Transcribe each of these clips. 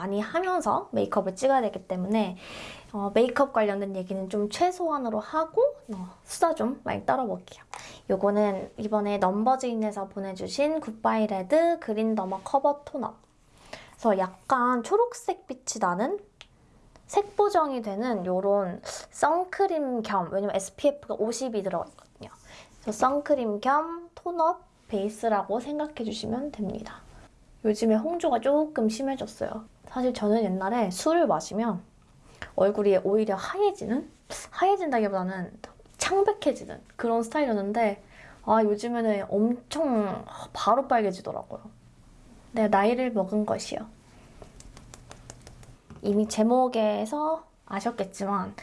많이 하면서 메이크업을 찍어야 되기 때문에 어, 메이크업 관련된 얘기는 좀 최소한으로 하고 어, 수다 좀 많이 떨어볼게요. 요거는 이번에 넘버즈인에서 보내주신 굿바이 레드 그린 더마 커버 톤업 그래서 약간 초록색 빛이 나는 색 보정이 되는 요런 선크림 겸 왜냐면 SPF가 50이 들어있거든요. 그래서 선크림 겸 tone-up 베이스라고 생각해 주시면 됩니다. 요즘에 홍조가 조금 심해졌어요. 사실 저는 옛날에 술을 마시면 얼굴이 오히려 하얘지는? 하얘진다기보다는 창백해지는 그런 스타일이었는데 아 요즘에는 엄청 바로 빨개지더라고요. 내가 나이를 먹은 것이요. 이미 제목에서 아셨겠지만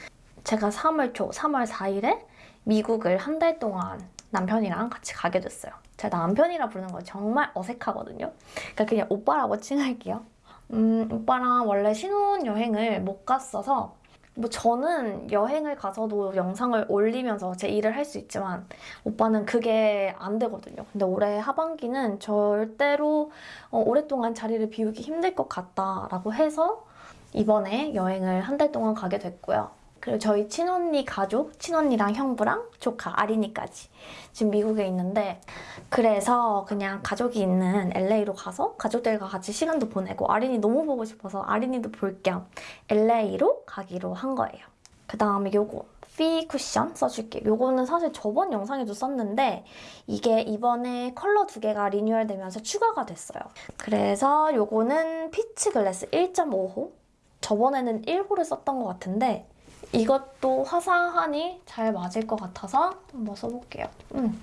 제가 3월 초, 3월 4일에 미국을 한 달 동안 남편이랑 같이 가게 됐어요. 제가 남편이라 부르는 거 정말 어색하거든요. 그러니까 그냥 오빠라고 칭할게요. 음, 오빠랑 원래 신혼여행을 못 갔어서 뭐 저는 여행을 가서도 영상을 올리면서 제 일을 할 수 있지만 오빠는 그게 안 되거든요. 근데 올해 하반기는 절대로 어, 오랫동안 자리를 비우기 힘들 것 같다라고 해서 이번에 여행을 한 달 동안 가게 됐고요. 그리고 저희 친언니 가족, 친언니랑 형부랑 조카, 아린이까지 지금 미국에 있는데 그래서 그냥 가족이 있는 LA로 가서 가족들과 같이 시간도 보내고 아린이 너무 보고 싶어서 아린이도 볼 겸 LA로 가기로 한 거예요. 그 다음에 요거 피 쿠션 써줄게요. 요거는 사실 저번 영상에도 썼는데 이게 이번에 컬러 두 개가 리뉴얼 되면서 추가가 됐어요. 그래서 요거는 피치 글래스 1.5호 저번에는 1호를 썼던 것 같은데 이것도 화사하니 잘 맞을 것 같아서 한번 써볼게요. 음.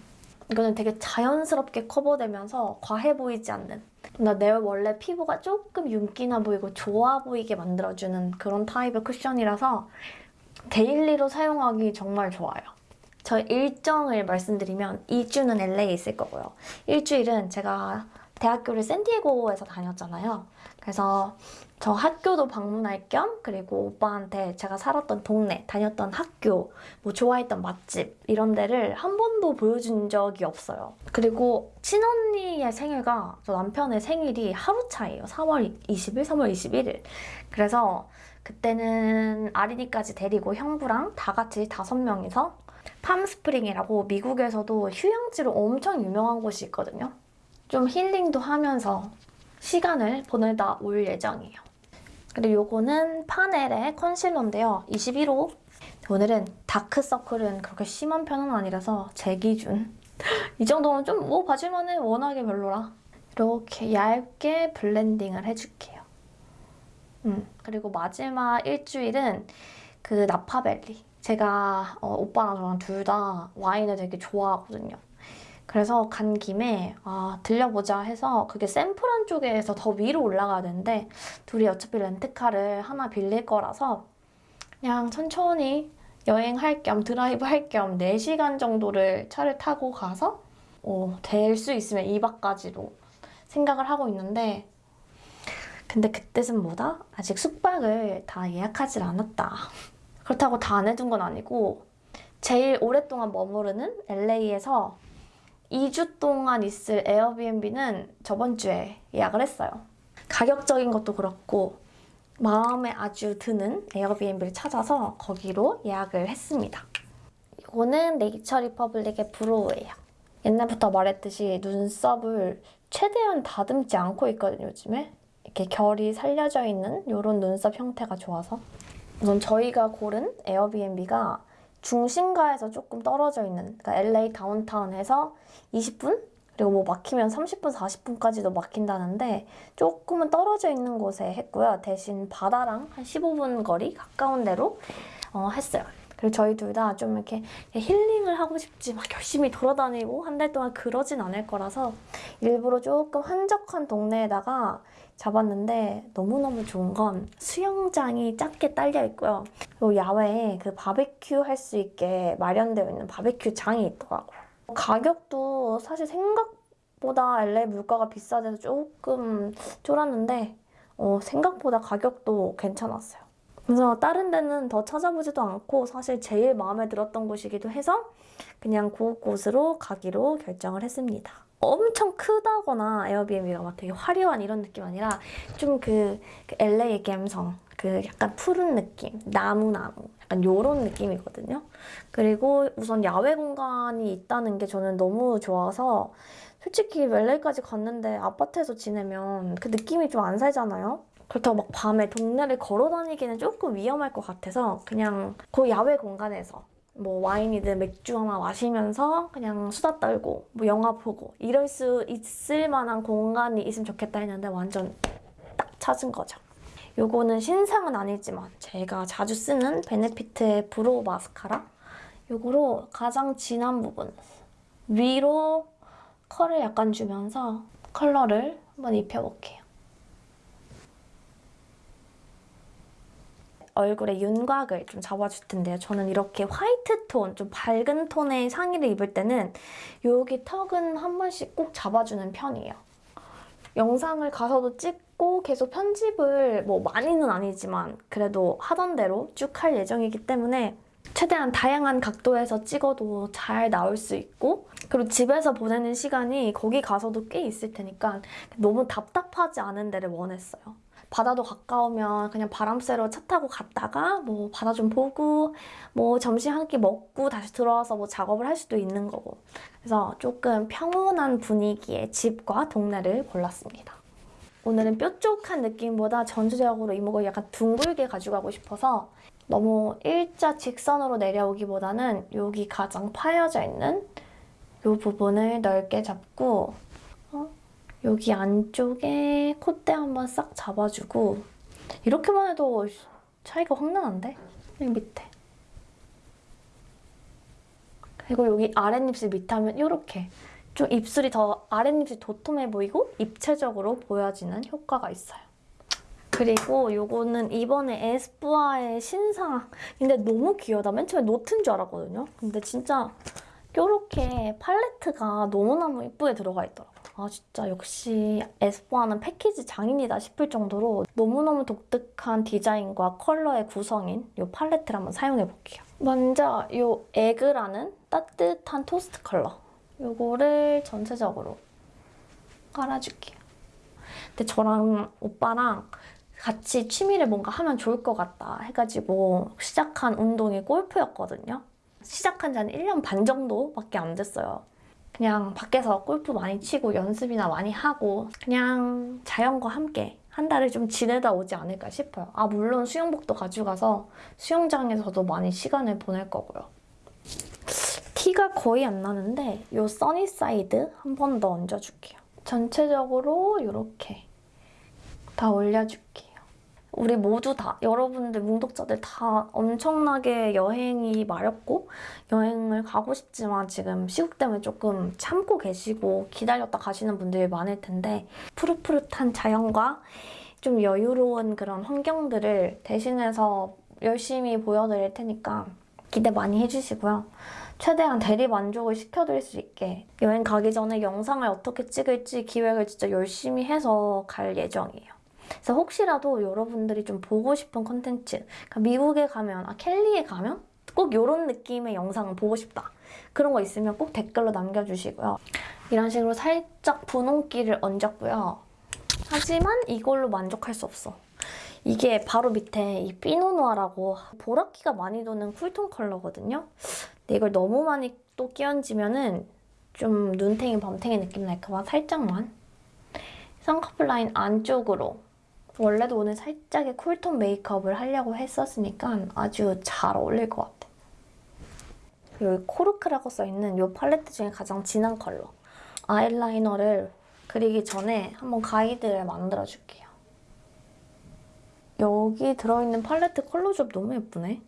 이거는 되게 자연스럽게 커버되면서 과해 보이지 않는 나 내 원래 피부가 조금 윤기나 보이고 좋아 보이게 만들어주는 그런 타입의 쿠션이라서 daily로 사용하기 정말 좋아요. 저 일정을 말씀드리면 2주는 LA에 있을 거고요. 일주일은 제가 대학교를 샌디에고에서 다녔잖아요. 그래서 저 학교도 방문할 겸 그리고 오빠한테 제가 살았던 동네, 다녔던 학교, 뭐 좋아했던 맛집 이런 데를 한 번도 보여준 적이 없어요. 그리고 친언니의 생일과 저 남편의 생일이 하루 차이에요. 3월 20일, 3월 21일. 그래서 그때는 아린이까지 데리고 형부랑 다 같이 다섯 명이서 팜스프링이라고 미국에서도 휴양지로 엄청 유명한 곳이 있거든요. 좀 힐링도 하면서 시간을 보내다 올 예정이에요. 그리고 요거는 파넬의 컨실러인데요. 21호. 오늘은 다크서클은 그렇게 심한 편은 아니라서 제 기준. 이 정도면 좀 뭐 봐줄만해. 워낙에 별로라. 이렇게 얇게 블렌딩을 해줄게요. 음, 그리고 마지막 일주일은 그 나파밸리. 제가 어, 오빠랑 저랑 둘 다 와인을 되게 좋아하거든요. 그래서 간 김에 아, 들려보자 해서 그게 샌프란 쪽에서 더 위로 올라가야 되는데 둘이 어차피 렌트카를 하나 빌릴 거라서 그냥 천천히 여행할 겸 드라이브 할 겸 4시간 정도를 차를 타고 가서 어, 될 수 있으면 2박까지로 생각을 하고 있는데 근데 그때는 뭐다? 아직 숙박을 다 예약하지 않았다. 그렇다고 다 안 해둔 건 아니고 제일 오랫동안 머무르는 LA에서 2주 동안 있을 에어비앤비는 저번 주에 예약을 했어요. 가격적인 것도 그렇고 마음에 아주 드는 에어비앤비를 찾아서 거기로 예약을 했습니다. 이거는 네이처 리퍼블릭의 brow예요. 옛날부터 말했듯이 눈썹을 최대한 다듬지 않고 있거든요, 요즘에. 이렇게 결이 살려져 있는 이런 눈썹 형태가 좋아서 우선 저희가 고른 에어비앤비가 중심가에서 조금 떨어져 있는 그러니까 LA 다운타운에서 20분? 그리고 뭐 막히면 30분, 40분까지도 막힌다는데 조금은 떨어져 있는 곳에 했고요. 대신 바다랑 한 15분 거리 가까운 데로 어, 했어요. 그리고 저희 둘 다 좀 이렇게 힐링을 하고 싶지 막 열심히 돌아다니고 한 달 동안 그러진 않을 거라서 일부러 조금 한적한 동네에다가 잡았는데 너무너무 좋은 건 수영장이 작게 딸려 있고요. 그리고 야외에 그 바베큐 할 수 있게 마련되어 있는 바베큐 장이 있더라고요. 가격도 사실 생각보다 LA 물가가 비싸져서 조금 쫄았는데 어, 생각보다 가격도 괜찮았어요. 그래서 다른 데는 더 찾아보지도 않고 사실 제일 마음에 들었던 곳이기도 해서 그냥 그곳으로 가기로 결정을 했습니다. 엄청 크다거나 에어비앤비가 막 되게 화려한 이런 느낌 아니라 좀그 LA 감성 그 약간 푸른 느낌 나무나무 약간 요런 느낌이거든요. 그리고 우선 야외 공간이 있다는 게 저는 너무 좋아서 솔직히 LA까지 갔는데 아파트에서 지내면 그 느낌이 좀 안 살잖아요. 그렇다고 막 밤에 동네를 걸어 다니기는 조금 위험할 것 같아서 그냥 그 야외 공간에서 뭐 와인이든 맥주 하나 마시면서 그냥 수다 떨고 뭐 영화 보고 이럴 수 있을 만한 공간이 있으면 좋겠다 했는데 완전 딱 찾은 거죠. 요거는 신상은 아니지만 제가 자주 쓰는 베네피트의 brow 마스카라 요거로 가장 진한 부분 위로 컬을 약간 주면서 컬러를 한번 입혀볼게요. 얼굴에 윤곽을 좀 잡아줄 텐데요. 저는 이렇게 화이트 톤, 좀 밝은 톤의 상의를 입을 때는 여기 턱은 한 번씩 꼭 잡아주는 편이에요. 영상을 가서도 찍고 계속 편집을 뭐 많이는 아니지만 그래도 하던 대로 쭉 할 예정이기 때문에 최대한 다양한 각도에서 찍어도 잘 나올 수 있고 그리고 집에서 보내는 시간이 거기 가서도 꽤 있을 테니까 너무 답답하지 않은 데를 원했어요. 바다도 가까우면 그냥 바람 쐬러 차 타고 갔다가 뭐 바다 좀 보고 뭐 점심 한 끼 먹고 다시 들어와서 뭐 작업을 할 수도 있는 거고 그래서 조금 평온한 분위기의 집과 동네를 골랐습니다. 오늘은 뾰족한 느낌보다 전체적으로 이목을 약간 둥글게 가져가고 싶어서 너무 일자 직선으로 내려오기보다는 여기 가장 파여져 있는 이 부분을 넓게 잡고 어? 여기 안쪽에 콧대 한번 싹 잡아주고 이렇게만 해도 차이가 확 나는데? 여기 밑에 그리고 여기 아랫입술 밑에 하면 이렇게 좀 입술이 더 아랫입술이 도톰해 보이고 입체적으로 보여지는 효과가 있어요. 그리고 요거는 이번에 에스쁘아의 신상인데 너무 귀여다. 맨 처음에 노트인 줄 알았거든요. 근데 진짜 이렇게 팔레트가 너무너무 이쁘게 들어가 있더라고요. 아 진짜 역시 에스쁘아는 패키지 장인이다 싶을 정도로 너무너무 독특한 디자인과 컬러의 구성인 이 팔레트를 한번 사용해볼게요. 먼저 이 egg라는 따뜻한 토스트 컬러 이거를 전체적으로 깔아줄게요. 근데 저랑 오빠랑 같이 취미를 뭔가 하면 좋을 것 같다 해가지고 시작한 운동이 골프였거든요. 시작한 지 한 1년 반 정도밖에 안 됐어요. 그냥 밖에서 골프 많이 치고 연습이나 많이 하고 그냥 자연과 함께 한 달을 좀 지내다 오지 않을까 싶어요. 아 물론 수영복도 가져가서 수영장에서도 많이 시간을 보낼 거고요. 티가 거의 안 나는데 이 sunny side 한 번 더 얹어줄게요. 전체적으로 이렇게 다 올려줄게요. 우리 모두 다 여러분들 뭉독자들 다 엄청나게 여행이 마렵고 여행을 가고 싶지만 지금 시국 때문에 조금 참고 계시고 기다렸다 가시는 분들이 많을 텐데 푸릇푸릇한 자연과 좀 여유로운 그런 환경들을 대신해서 열심히 보여드릴 테니까 기대 많이 해주시고요. 최대한 대리 만족을 시켜드릴 수 있게 여행 가기 전에 영상을 어떻게 찍을지 기획을 진짜 열심히 해서 갈 예정이에요. 그래서 혹시라도 여러분들이 좀 보고 싶은 컨텐츠 그러니까 미국에 가면, 아 켈리에 가면 꼭 이런 느낌의 영상을 보고 싶다. 그런 거 있으면 꼭 댓글로 남겨주시고요. 이런 식으로 살짝 분홍기를 얹었고요. 하지만 이걸로 만족할 수 없어. 이게 바로 밑에 이 Pinot Noir라고 보라기가 많이 도는 cool tone 컬러거든요. 근데 이걸 너무 많이 또 끼얹으면 은 좀 눈탱이 밤탱이 느낌 날까봐 살짝만 쌍꺼풀 라인 안쪽으로 원래도 오늘 살짝의 cool tone 메이크업을 하려고 했었으니까 아주 잘 어울릴 것 같아. 여기 코르크라고 써있는 이 팔레트 중에 가장 진한 컬러. 아이라이너를 그리기 전에 한번 가이드를 만들어줄게요. 여기 들어있는 팔레트 컬러 조합 너무 예쁘네.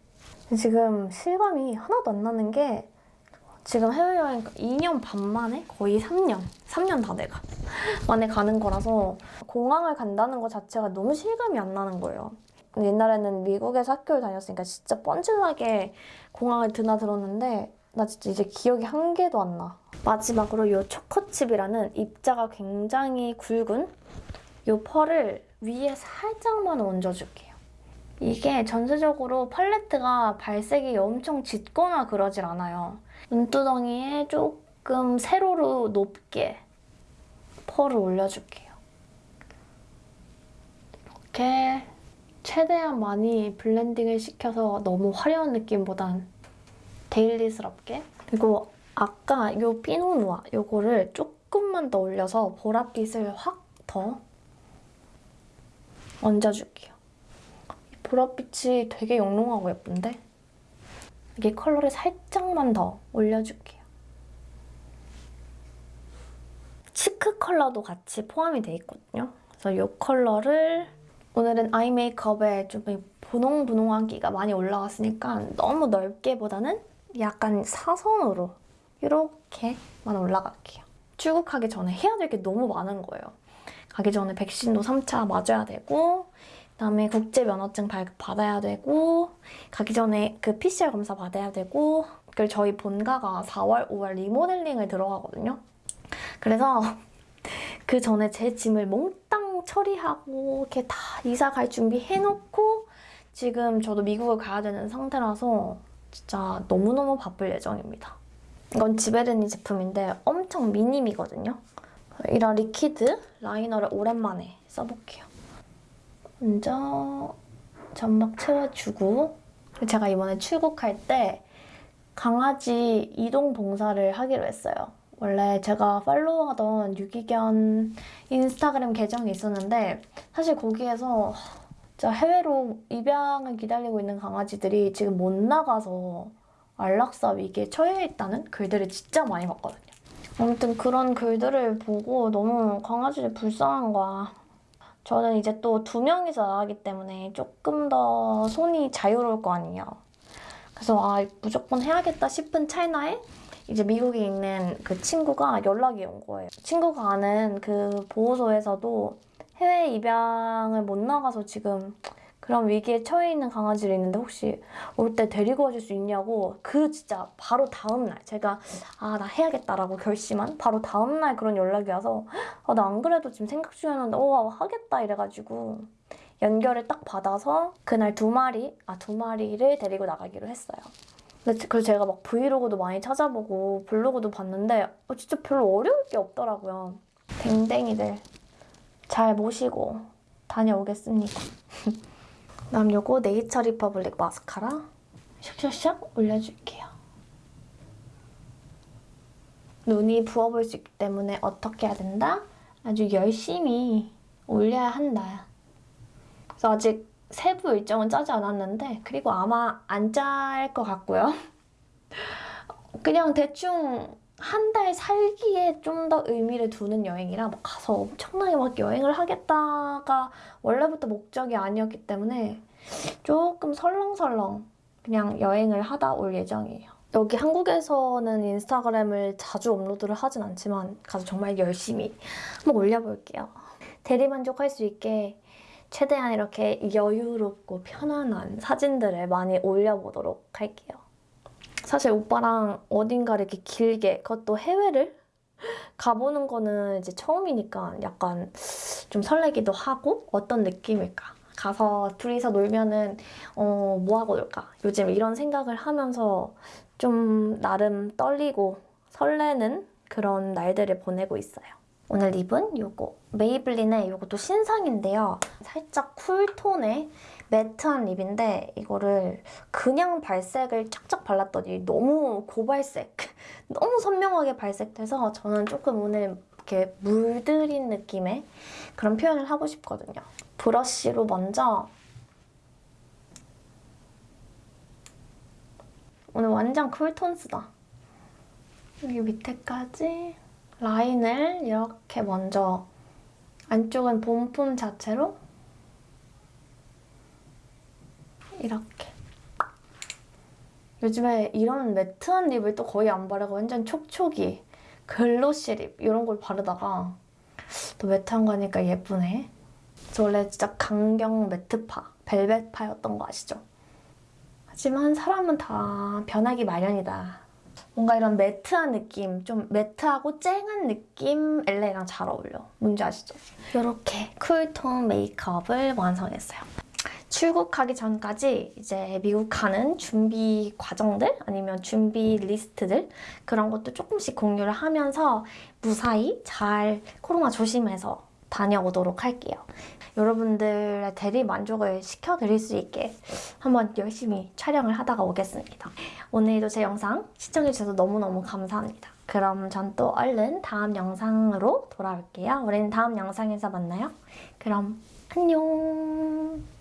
지금 실감이 하나도 안 나는 게 지금 해외여행 2년 반 만에 거의 3년, 3년 다 돼가 만에 가는 거라서 공항을 간다는 것 자체가 너무 실감이 안 나는 거예요. 옛날에는 미국에서 학교를 다녔으니까 진짜 뻔질나게 공항을 드나들었는데 나 진짜 이제 기억이 한 개도 안 나. 마지막으로 이 초코칩이라는 입자가 굉장히 굵은 이 펄을 위에 살짝만 얹어줄게요. 이게 전체적으로 팔레트가 발색이 엄청 짙거나 그러질 않아요. 눈두덩이에 조금 세로로 높게 펄을 올려줄게요. 이렇게 최대한 많이 블렌딩을 시켜서 너무 화려한 느낌보단 daily스럽게 그리고 아까 이 Pinot Noir 요거를 조금만 더 올려서 보랏빛을 확 더 얹어줄게요. 보랏빛이 되게 영롱하고 예쁜데 여기 컬러를 살짝만 더 올려줄게요. cheek 컬러도 같이 포함이 돼 있거든요. 그래서 이 컬러를 오늘은 eye 메이크업에 좀 분홍분홍한기가 많이 올라왔으니까 너무 넓게보다는 약간 사선으로 이렇게만 올라갈게요. 출국하기 전에 해야 될 게 너무 많은 거예요. 가기 전에 백신도 3차 맞아야 되고 그다음에 국제 면허증 발급 받아야 되고 가기 전에 그 PCR 검사 받아야 되고 그리고 저희 본가가 4월, 5월 리모델링을 들어가거든요. 그래서 그 전에 제 짐을 몽땅 처리하고 이렇게 다 이사 갈 준비 해놓고 지금 저도 미국을 가야 되는 상태라서 진짜 너무너무 바쁠 예정입니다. 이건 지베르니 제품인데 엄청 미니미거든요. 이런 liquid liner를 오랜만에 써볼게요. 먼저 점막 채워주고 제가 이번에 출국할 때 강아지 이동 봉사를 하기로 했어요. 원래 제가 팔로우하던 유기견 인스타그램 계정이 있었는데 사실 거기에서 진짜 해외로 입양을 기다리고 있는 강아지들이 지금 못 나가서 안락사 위기에 처해 있다는 글들을 진짜 많이 봤거든요. 아무튼 그런 글들을 보고 너무 강아지들 불쌍한 거야. 저는 이제 또 두 명이서 나가기 때문에 조금 더 손이 자유로울 거 아니에요. 그래서 아 무조건 해야겠다 싶은 찰나에 이제 미국에 있는 그 친구가 연락이 온 거예요. 친구가 아는 그 보호소에서도 해외 입양을 못 나가서 지금 그런 위기에 처해 있는 강아지를 있는데 혹시 올 때 데리고 와줄 수 있냐고 그 진짜 바로 다음날 제가 아 나 해야겠다라고 결심한 바로 다음날 그런 연락이 와서 아, 나 안 그래도 지금 생각 중이었는데 어 하겠다 이래가지고 연결을 딱 받아서 그날 두 마리 아 두 마리를 데리고 나가기로 했어요. 근데 그래서 제가 막 브이로그도 많이 찾아보고 블로그도 봤는데 어, 진짜 별로 어려울 게 없더라고요. 댕댕이들 잘 모시고 다녀오겠습니다. 다음 요거 네이처 리퍼블릭 마스카라 샥샥샥 올려줄게요. 눈이 부어볼 수 있기 때문에 어떻게 해야 된다? 아주 열심히 올려야 한다. 그래서 아직 세부 일정은 짜지 않았는데 그리고 아마 안 짤 것 같고요. 그냥 대충 한 달 살기에 좀 더 의미를 두는 여행이라 뭐 가서 엄청나게 막 여행을 하겠다가 원래부터 목적이 아니었기 때문에 조금 설렁설렁 그냥 여행을 하다 올 예정이에요. 여기 한국에서는 인스타그램을 자주 업로드를 하진 않지만 가서 정말 열심히 한번 올려볼게요. 대리만족할 수 있게 최대한 이렇게 여유롭고 편안한 사진들을 많이 올려보도록 할게요. 사실 오빠랑 어딘가 이렇게 길게 그것도 해외를 가보는 거는 이제 처음이니까 약간 좀 설레기도 하고 어떤 느낌일까 가서 둘이서 놀면은 어, 뭐 하고 놀까 요즘 이런 생각을 하면서 좀 나름 떨리고 설레는 그런 날들을 보내고 있어요. 오늘 립은 요거 메이블린의 요것도 신상인데요. 살짝 쿨톤의 매트한 립인데 이거를 그냥 발색을 쫙쫙 발랐더니 너무 고발색, 너무 선명하게 발색돼서 저는 조금 오늘 이렇게 물들인 느낌의 그런 표현을 하고 싶거든요. 브러쉬로 먼저 오늘 완전 쿨톤스다. 여기 밑에까지 라인을 이렇게 먼저 안쪽은 본품 자체로 이렇게 요즘에 이런 매트한 립을 또 거의 안 바르고 완전 촉촉이 glossy lip 이런 걸 바르다가 또 matte한 거 하니까 예쁘네 저 원래 진짜 강경 matte파 벨벳파였던 거 아시죠? 하지만 사람은 다 변하기 마련이다 뭔가 이런 matte한 느낌, 좀 matte하고 쨍한 느낌 LA랑 잘 어울려. 뭔지 아시죠? 이렇게 cool tone 메이크업을 완성했어요. 출국하기 전까지 이제 미국 가는 준비 과정들 아니면 준비 리스트들 그런 것도 조금씩 공유를 하면서 무사히 잘 코로나 조심해서 다녀오도록 할게요. 여러분들의 대리 만족을 시켜드릴 수 있게 한번 열심히 촬영을 하다가 오겠습니다. 오늘도 제 영상 시청해주셔서 너무너무 감사합니다. 그럼 전 또 얼른 다음 영상으로 돌아올게요. 우리는 다음 영상에서 만나요. 그럼 안녕.